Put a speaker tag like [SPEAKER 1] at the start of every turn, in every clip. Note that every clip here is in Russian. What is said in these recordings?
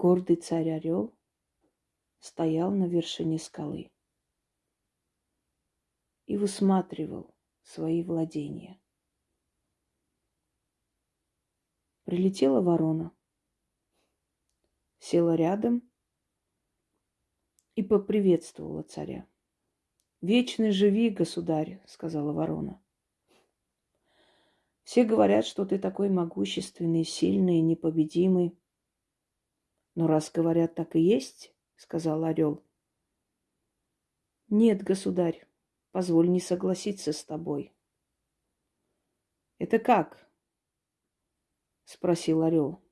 [SPEAKER 1] гордый царь-орел стоял на вершине скалы и высматривал свои владения. Прилетела ворона, села рядом и поприветствовала царя. «Вечный живи, государь», — сказала ворона. «Все говорят, что ты такой могущественный, сильный, непобедимый. Но раз говорят, так и есть, — сказал орел. Нет, государь, позволь не согласиться с тобой. Это как? — спросил орел.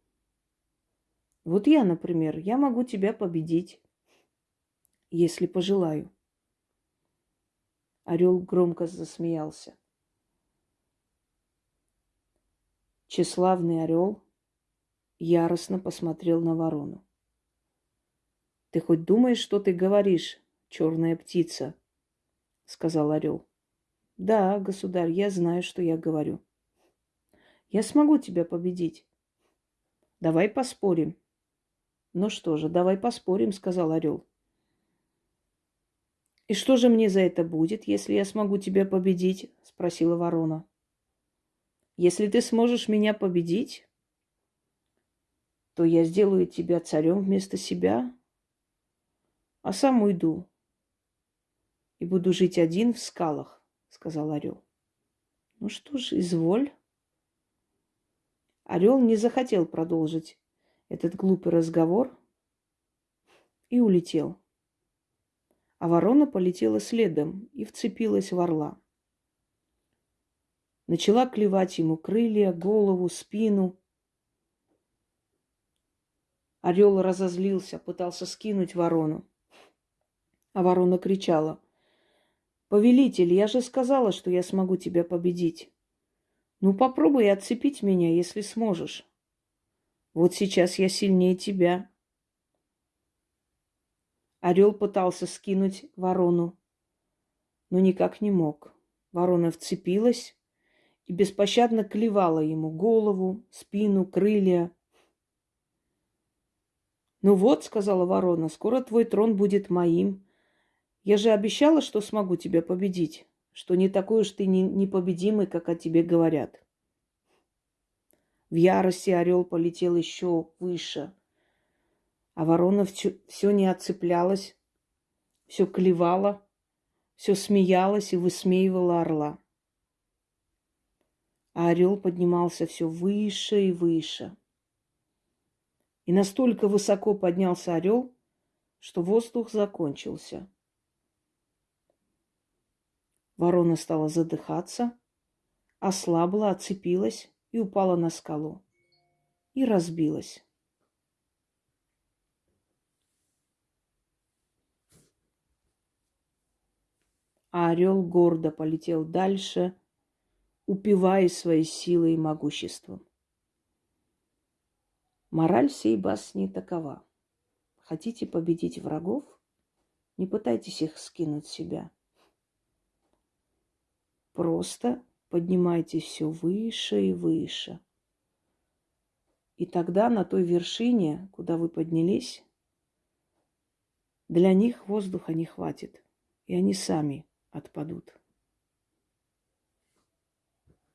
[SPEAKER 1] Вот я, например, я могу тебя победить, если пожелаю. Орел громко засмеялся. Тщеславный орел яростно посмотрел на ворону. Ты хоть думаешь, что ты говоришь, черная птица? сказал орел. Да, государь, я знаю, что я говорю. Я смогу тебя победить. Давай поспорим. Ну что же, давай поспорим, сказал орел. «И что же мне за это будет, если я смогу тебя победить?» – спросила ворона. «Если ты сможешь меня победить, то я сделаю тебя царем вместо себя, а сам уйду и буду жить один в скалах», – сказал орел. «Ну что ж, изволь». Орел не захотел продолжить этот глупый разговор и улетел а ворона полетела следом и вцепилась в орла. Начала клевать ему крылья, голову, спину. Орел разозлился, пытался скинуть ворону. А ворона кричала. «Повелитель, я же сказала, что я смогу тебя победить. Ну, попробуй отцепить меня, если сможешь. Вот сейчас я сильнее тебя. Орел пытался скинуть ворону, но никак не мог. Ворона вцепилась и беспощадно клевала ему голову, спину, крылья. «Ну вот», — сказала ворона, — «скоро твой трон будет моим. Я же обещала, что смогу тебя победить, что не такой уж ты непобедимый, как о тебе говорят». В ярости орел полетел еще выше — а ворона все, не отцеплялась, все клевала, все смеялась и высмеивала орла. А орел поднимался все выше и выше. И настолько высоко поднялся орел, что воздух закончился. Ворона стала задыхаться, ослабла, отцепилась и упала на скалу. И разбилась. а орел гордо полетел дальше, упиваясь своей силой и могуществом. Мораль всей басни такова. Хотите победить врагов? Не пытайтесь их скинуть с себя. Просто поднимайтесь все выше и выше. И тогда на той вершине, куда вы поднялись, для них воздуха не хватит. И они сами отпадут.